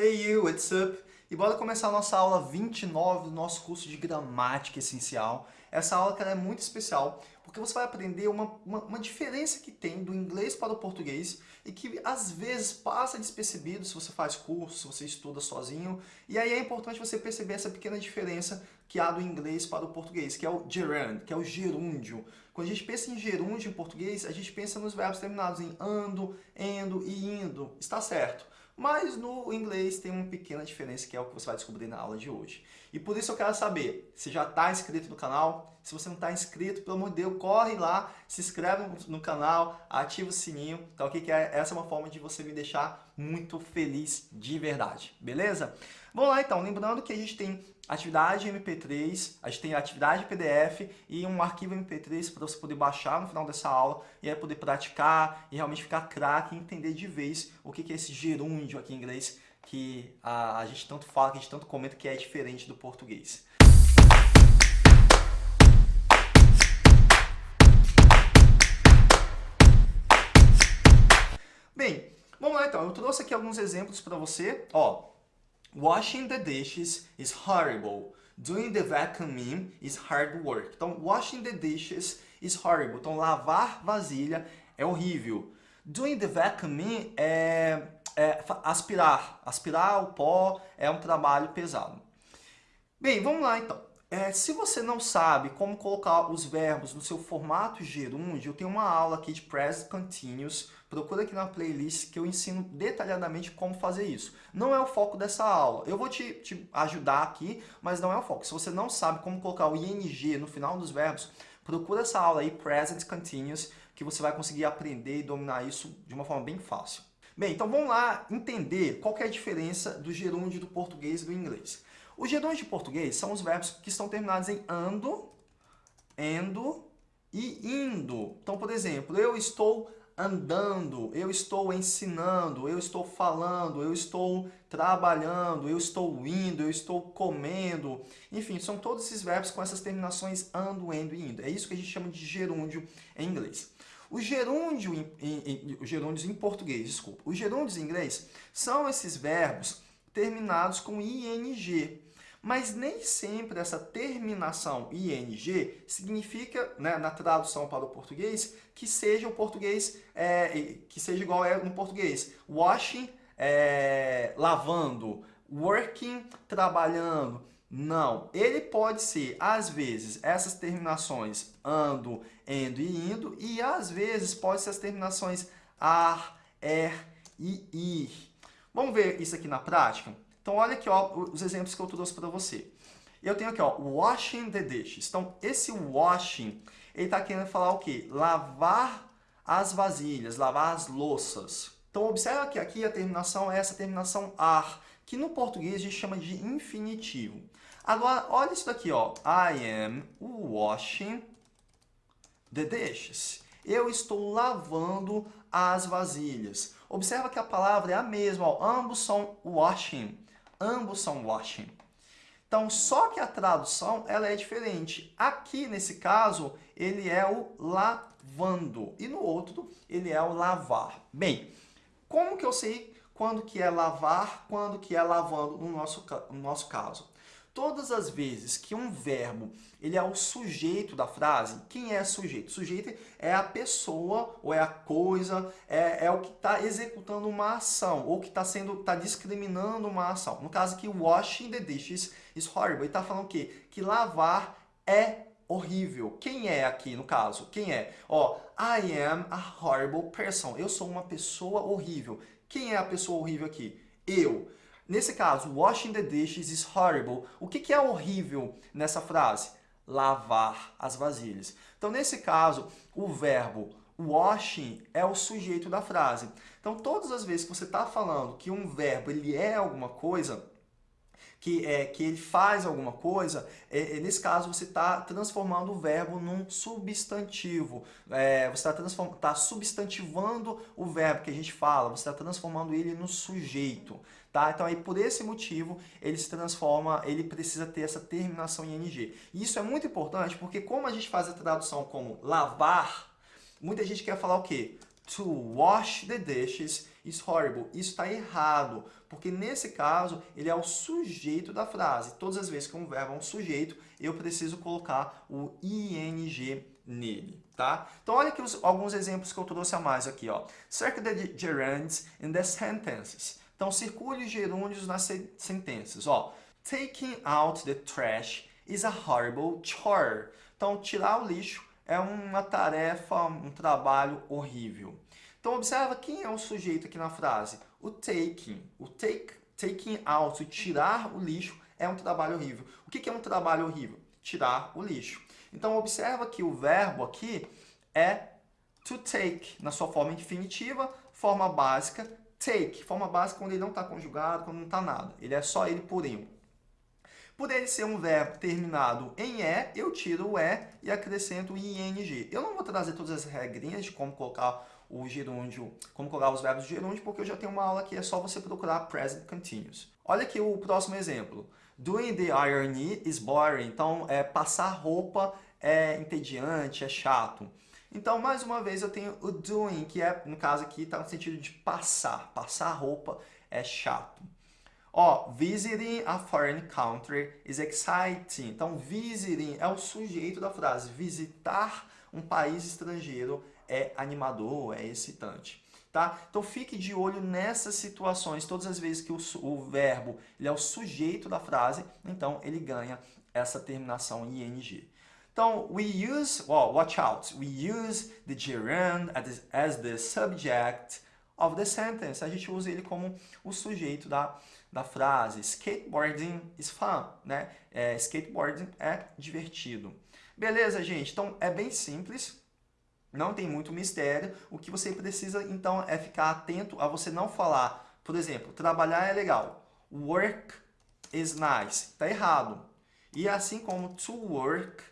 Hey you, what's up? E bora começar a nossa aula 29 do nosso curso de Gramática Essencial. Essa aula cara, é muito especial porque você vai aprender uma, uma, uma, diferença que tem do inglês para o português e que às vezes passa despercebido se você faz curso, se você estuda sozinho. E aí é importante você perceber essa pequena diferença que há do inglês para o português, que é o gerund, que é o gerúndio. Quando a gente pensa em gerúndio em português, a gente pensa nos verbos terminados em ando, endo e indo. Está certo. Mas no inglês tem uma pequena diferença que é o que você vai descobrir na aula de hoje. E por isso eu quero saber se já está inscrito no canal. Se você não está inscrito, pelo amor de Deus, corre lá, se inscreve no canal, ativa o sininho, tá ok? Que é, essa é uma forma de você me deixar muito feliz de verdade, beleza? Vamos lá então, lembrando que a gente tem atividade MP3, a gente tem atividade PDF e um arquivo MP3 para você poder baixar no final dessa aula e aí poder praticar e realmente ficar craque e entender de vez o que é esse gerúndio aqui em inglês que a, a gente tanto fala, que a gente tanto comenta que é diferente do português. Bem, vamos lá então. Eu trouxe aqui alguns exemplos para você. Ó, washing the dishes is horrible. Doing the vacuuming is hard work. Então, washing the dishes is horrible. Então, lavar vasilha é horrível. Doing the vacuuming é, é aspirar. Aspirar o pó é um trabalho pesado. Bem, vamos lá então. É, se você não sabe como colocar os verbos no seu formato gerúndio, eu tenho uma aula aqui de Present Continuous. Procura aqui na playlist que eu ensino detalhadamente como fazer isso. Não é o foco dessa aula. Eu vou te, te ajudar aqui, mas não é o foco. Se você não sabe como colocar o ing no final dos verbos, procura essa aula aí, Present Continuous, que você vai conseguir aprender e dominar isso de uma forma bem fácil. Bem, então vamos lá entender qual é a diferença do gerúndio do português e do inglês. Os gerúndios de português são os verbos que estão terminados em ando, endo e indo. Então, por exemplo, eu estou andando, eu estou ensinando, eu estou falando, eu estou trabalhando, eu estou indo, eu estou comendo. Enfim, são todos esses verbos com essas terminações ando, endo e indo. É isso que a gente chama de gerúndio em inglês. O gerúndio em, em, em, os gerúndios em português, desculpa, os gerúndios em inglês são esses verbos terminados com ing. Mas nem sempre essa terminação ing significa, né, na tradução para o português, que seja o português, é, que seja igual é no português. Washing, é, lavando, working, trabalhando. Não, ele pode ser, às vezes, essas terminações ando, endo e indo, e às vezes pode ser as terminações ar, er e ir. Vamos ver isso aqui na prática? Então, olha aqui ó, os exemplos que eu trouxe para você. Eu tenho aqui, ó, washing the dishes. Então, esse washing, ele está querendo falar o quê? Lavar as vasilhas, lavar as louças. Então, observa que aqui a terminação é essa terminação ar, que no português a gente chama de infinitivo. Agora, olha isso daqui, ó. I am washing the dishes. Eu estou lavando as vasilhas. Observa que a palavra é a mesma, ó. ambos são washing. Ambos são washing. Então, só que a tradução ela é diferente. Aqui, nesse caso, ele é o lavando. E no outro, ele é o lavar. Bem, como que eu sei quando que é lavar, quando que é lavando no nosso, no nosso caso? Todas as vezes que um verbo ele é o sujeito da frase, quem é sujeito? Sujeito é a pessoa ou é a coisa, é, é o que está executando uma ação ou que está sendo está discriminando uma ação. No caso aqui, washing the dishes is horrible. Ele está falando o quê? Que lavar é horrível. Quem é aqui no caso? Quem é? Ó, I am a horrible person. Eu sou uma pessoa horrível. Quem é a pessoa horrível aqui? Eu. Nesse caso, washing the dishes is horrible. O que, é horrível nessa frase? Lavar as vasilhas. Então, nesse caso, o verbo washing é o sujeito da frase. Então, todas as vezes que você está falando que um verbo ele é alguma coisa, que, é, que ele faz alguma coisa, é, é nesse caso você está transformando o verbo num substantivo. É, você está tá substantivando o verbo que a gente fala, você está transformando ele no sujeito. Tá? Então, aí, por esse motivo, ele se transforma, ele precisa ter essa terminação em NG. E isso é muito importante porque como a gente faz a tradução como lavar, muita gente quer falar o quê? To wash the dishes is horrible. Isso está errado, porque nesse caso ele é o sujeito da frase. Todas as vezes que um verbo é um sujeito, eu preciso colocar o ing nele, tá? Então olha aqui os, alguns exemplos que eu trouxe a mais aqui, ó. Circle the gerunds in the sentences. Então circule os gerúndios nas sentenças, ó. Taking out the trash is a horrible chore. Então tirar o lixo é uma tarefa, um trabalho horrível. Então observa quem é o sujeito aqui na frase. O taking. O take, taking out, tirar o lixo, é um trabalho horrível. O que é um trabalho horrível? Tirar o lixo. Então observa que o verbo aqui é to take, na sua forma infinitiva, forma básica, take. Forma básica quando ele não está conjugado, quando não está nada. Ele é só ele por um. Por ele ser um verbo terminado em E, eu tiro o E e acrescento o ING. Eu não vou trazer todas as regrinhas de como colocar o gerúndio, como colocar os verbos de gerúndio, porque eu já tenho uma aula que é só você procurar present continuous. Olha aqui o próximo exemplo. Doing the ironing is boring. Então, é, passar roupa é entediante, é chato. Então, mais uma vez, eu tenho o doing, que é, no caso aqui, está no sentido de passar. Passar roupa é chato. Ó, visiting a foreign country is exciting. Então, visiting é o sujeito da frase. Visitar um país estrangeiro é animador, é excitante. Tá? Então, fique de olho nessas situações. Todas as vezes que o, o verbo ele é o sujeito da frase, então ele ganha essa terminação ing. Então, we use, well, watch out, we use the gerund as, the subject of the sentence. A gente usa ele como o sujeito da, da frase. Skateboarding is fun, né? É, skateboarding é divertido. Beleza, gente? Então, é bem simples. Não tem muito mistério. O que você precisa, então, é ficar atento a você não falar, por exemplo, trabalhar é legal. Work is nice. Tá errado. E assim como to work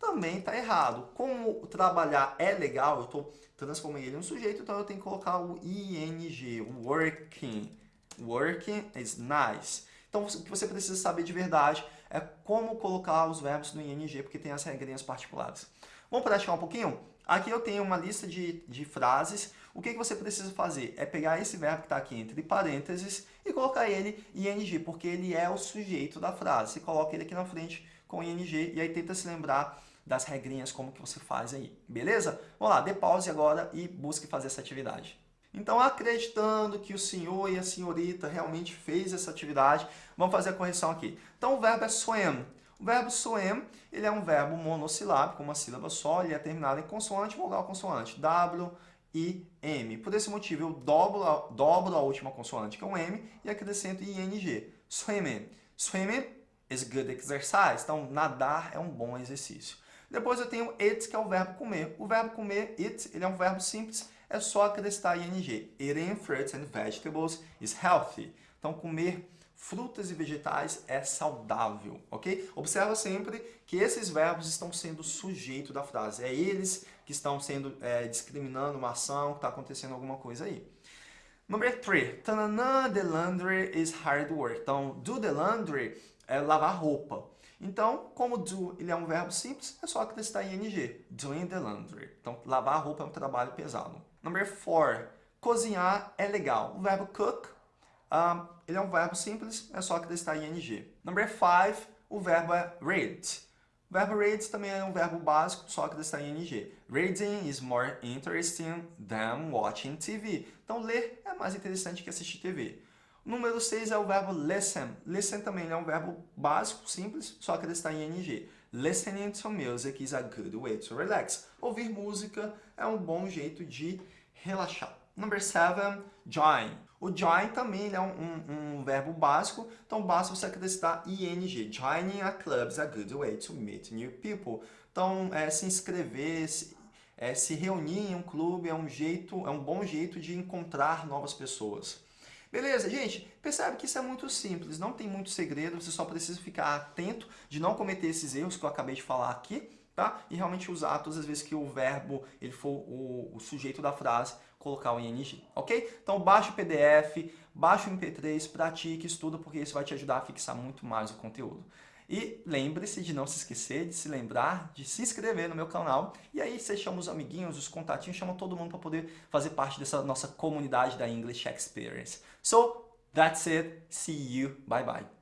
também tá errado. Como trabalhar é legal, eu estou transformando ele em um sujeito, então eu tenho que colocar o ing, working. Working is nice. Então, o que você precisa saber de verdade é como colocar os verbos no ing, porque tem as regrinhas particulares. Vamos praticar um pouquinho? Aqui eu tenho uma lista de, de frases. O que, que você precisa fazer? É pegar esse verbo que está aqui entre parênteses e colocar ele em ing, porque ele é o sujeito da frase. Você coloca ele aqui na frente com ing e aí tenta se lembrar das regrinhas, como que você faz aí, beleza? Vamos lá, dê pause agora e busque fazer essa atividade. Então, acreditando que o senhor e a senhorita realmente fez essa atividade, vamos fazer a correção aqui. Então, o verbo é swim. O verbo swim, ele é um verbo monossilábico, uma sílaba só, ele é terminado em consoante, vogal, consoante. W, I, M. Por esse motivo, eu dobro a, dobro a última consoante, que é um M, e acrescento ING. Swimming. Swimming is good exercise. Então, nadar é um bom exercício. Depois eu tenho it, que é o verbo comer. O verbo comer, it, ele é um verbo simples, é só acrescentar ing. Eating fruits and vegetables is healthy. Então, comer frutas e vegetais é saudável, ok? Observa sempre que esses verbos estão sendo sujeito da frase. É eles que estão sendo é, discriminando uma ação, que está acontecendo alguma coisa aí. Number three, tanana, the laundry is hard work. Então, do the laundry é lavar roupa. Então, como do ele é um verbo simples, é só acrescentar ing. Doing the laundry. Então, lavar roupa é um trabalho pesado. Number four, cozinhar é legal. O verbo cook, um, ele é um verbo simples, é só acrescentar ing. Number five, o verbo é read. O verbo read também é um verbo básico, só acrescentar ing. Reading is more interesting than watching TV. Então, ler é mais interessante que assistir TV. Número 6 é o verbo listen. Listen também é um verbo básico, simples, só que está em ing. Listening to music is a good way to relax. Ouvir música é um bom jeito de relaxar. Number 7, join. O join também é um, um, um, verbo básico, então basta você acrescentar ing. Joining a club is a good way to meet new people. Então, é, se inscrever, se, é, se reunir em um clube é um, jeito, é um bom jeito de encontrar novas pessoas. Beleza, gente? Percebe que isso é muito simples, não tem muito segredo, você só precisa ficar atento de não cometer esses erros que eu acabei de falar aqui, tá? E realmente usar todas as vezes que o verbo ele for o, o sujeito da frase, colocar o ing, ok? Então baixe o PDF, baixe o MP3, pratique, estuda, porque isso vai te ajudar a fixar muito mais o conteúdo. E lembre-se de não se esquecer, de se lembrar, de se inscrever no meu canal. E aí você chama os amiguinhos, os contatinhos, chama todo mundo para poder fazer parte dessa nossa comunidade da English Experience. So, that's it. See you. Bye bye.